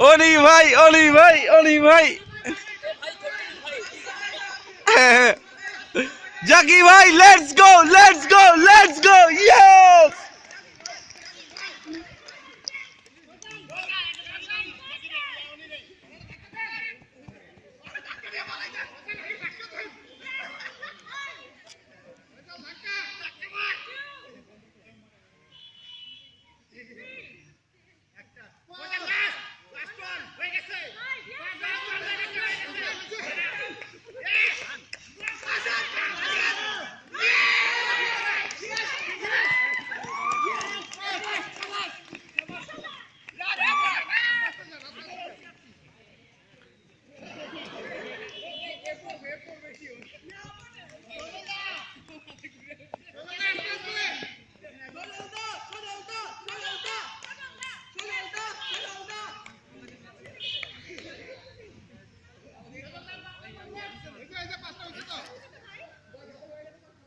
ओली भाई ओली भाई ओली भाई। जगी भाई let's go let's go let's go yes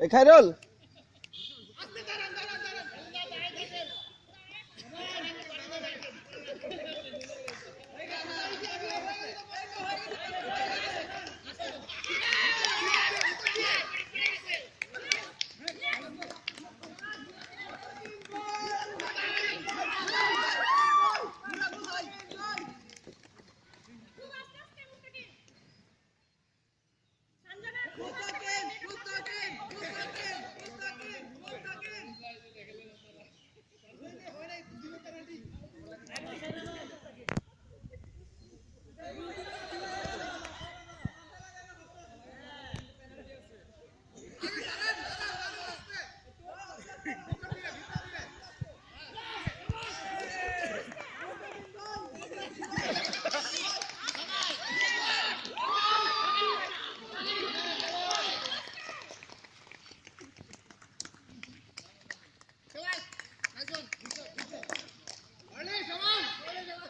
এই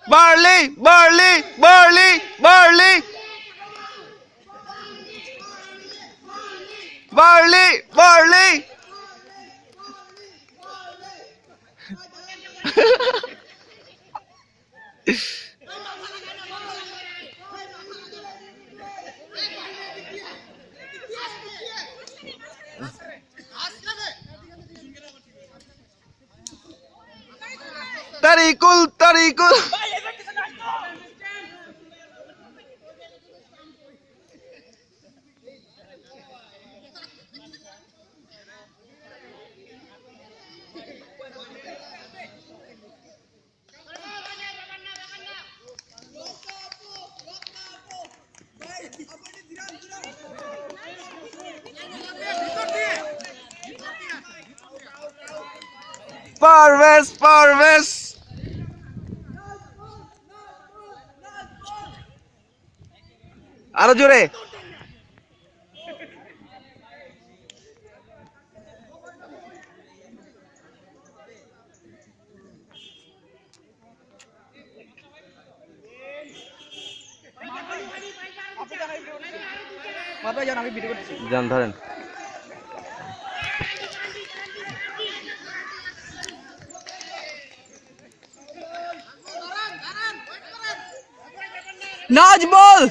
Barley, barley, barley, barley. Barley, barley. Tarikul, tarikul. Parvez Parvez আরও জোরে। যান ধরেন। नाज बोल।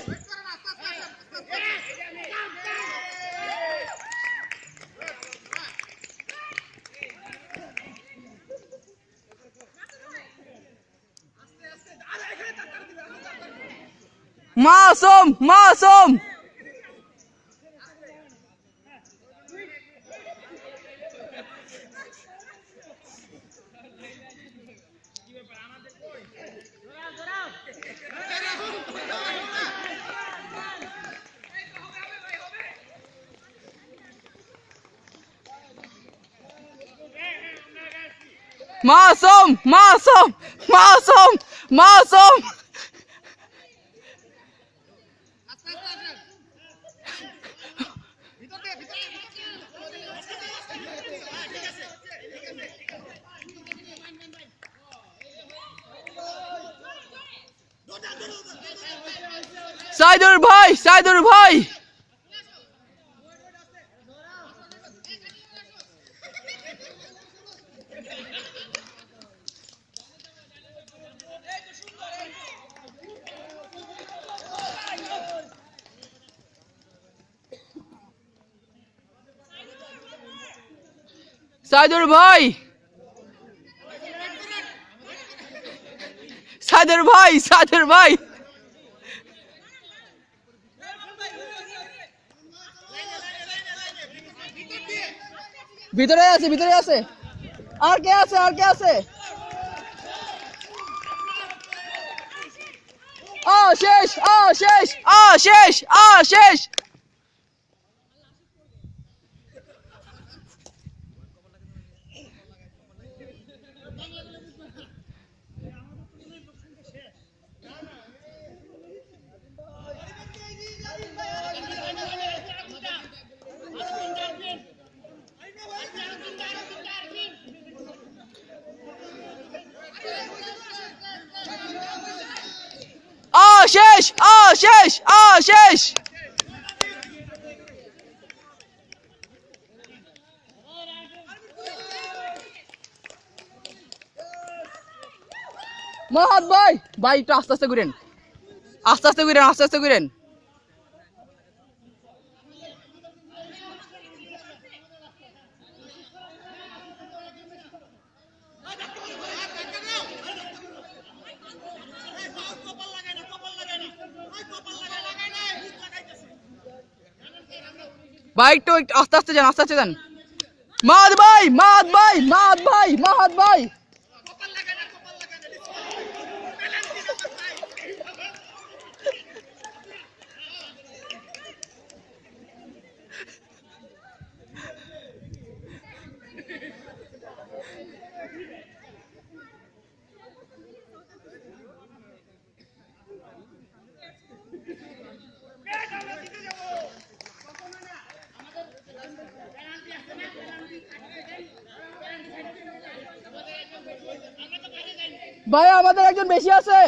मासूम मासूम। মাসুম মাসুম মাসুম মাসুম সাইদুর ভাই সাইদুর ভাই সাইদুর ভাই! সাইদুর ভাই সাইদুর ভাই! ভিতরে আছে ভিতরে আছে। আর কে আছে, আর কে আছে? আ, শেষ আ শেষ আ শেষ আ, শেষ! শেষ আ শেষ আ শেষ মহাত ভাই ভাই, একটু আস্তে আস্তে ঘুরেন। আস্তে আস্তে ঘুরেন, আস্তে আস্তে ঘুরেন। একটু একটু, আস্তে আস্তে যান, আস্তে আস্তে যান। মাদ ভাই মাদ ভাই মাদ ভাই মাদ ভাই। ভাই আমাদের একজন বেশি আছে।